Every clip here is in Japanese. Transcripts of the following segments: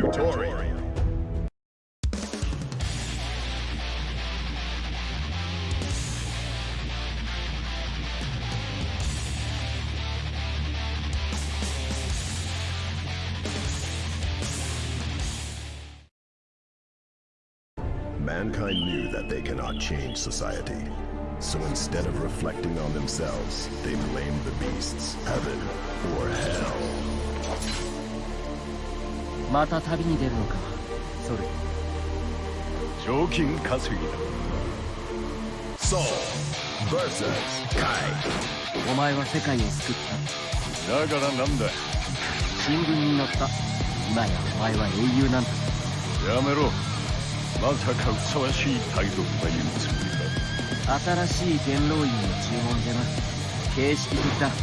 Tutorial. Mankind knew that they cannot change society. So instead of reflecting on themselves, they blamed the beasts, heaven, or hell. また旅に出るのか？ソル賞金稼ぎだ。Soul vs Kai お前は世界を救った。だからなんだ？新聞に載った。今やお前は英雄なんだ。やめろ。まさかふさわしい態度とか言うつもり新しい元老院の注文じゃな。形式的だ。す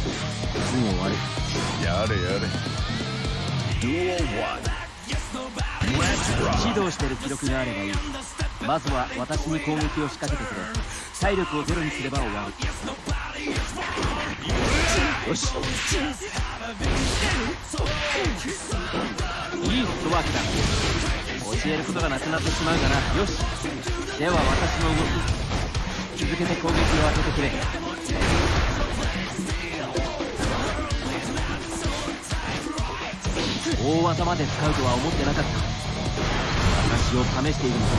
ぐ終わる。だやれやれ。Duel 1 Let's 指 rock 導してる記録があればいい。まずは私に攻撃を仕掛けてくれ。体力をゼロにすれば終わる。よし。いいフットワークだ教えることがなくなってしまうかな。よし。では私の動き。続けて攻撃を当ててくれ。大技まで使うとは思ってなかった。私を試しているのだ。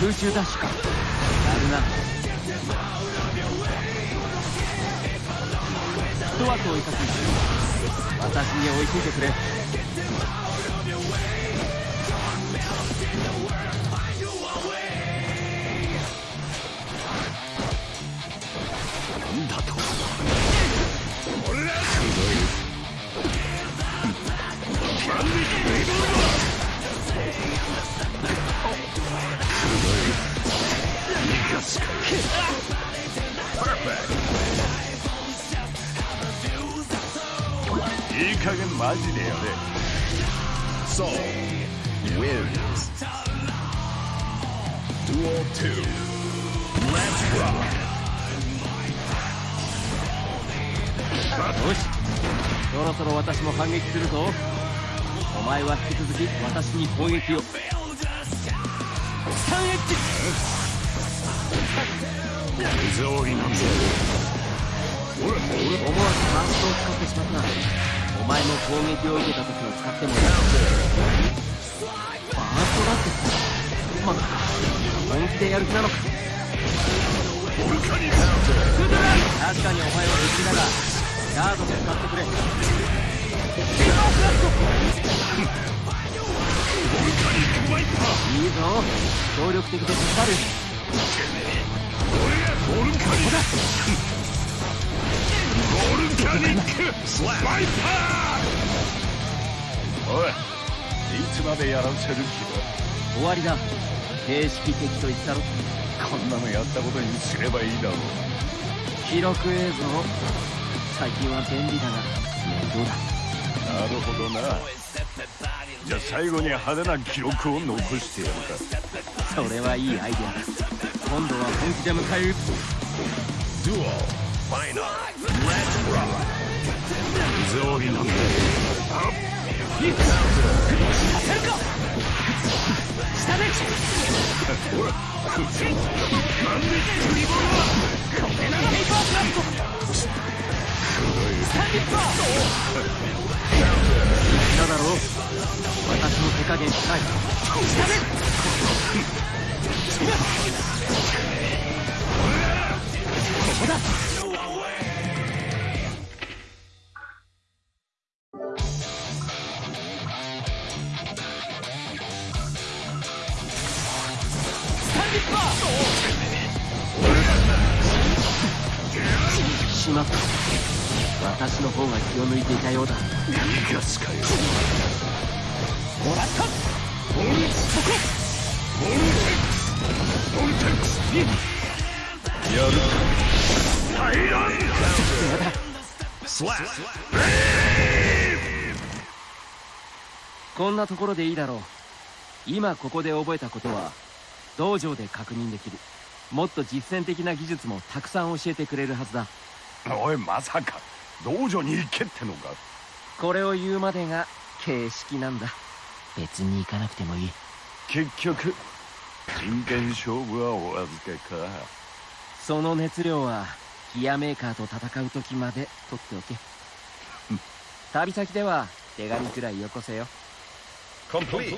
空中ダッシュか。やるな。フットワークを生かすんだ。私に追いついてくれ。いい加減マジでやれ Duel 2 Let's rock よしそろそろ私も反撃するぞお前は引き続き私に攻撃を三エッジ水多いなんーストを使ってしまったお前も攻撃を受けた時を使ってもいいファーストだってまさか本気でやる気なのか確かにお前は敵だがガードで使ってくれ。いいぞ。協力的で助かる。おいいつまでやらせる。気だ終わりだ形式的と言ったろこんなのやったことにすればいいだろう記録映像。最近は便利だが面倒だな。るほどな。じゃあ最後に派手な。記録を残してやるかそれはいいアイデアだ。今度は本気で迎え撃つ Duel Final Let's rock なんだ下でほらなんでリボルこれならペイパーブラストスタンディッパー言っただろ私の手加減しない。下でしまった。私の方が気を抜いていたようだ。逃がすかよもらったボルそこボルテックスボルテックスやるかタイランまだスラッこんなところでいいだろう今ここで覚えたことは道場で確認できる。もっと実践的な技術もたくさん教えてくれるはずだ。おいまさか。道場に行けってのか。これを言うまでが形式なんだ。別に行かなくてもいい。結局真剣勝負はお預けか。その熱量はギアメーカーと戦う時まで取っておけ。旅先では手紙くらいよこせよ。Complete